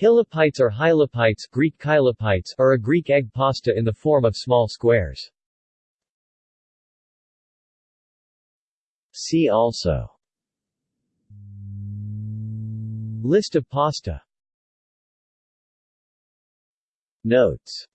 Hilopites or hylopites Greek kylopites are a Greek egg pasta in the form of small squares. See also. List of pasta. Notes.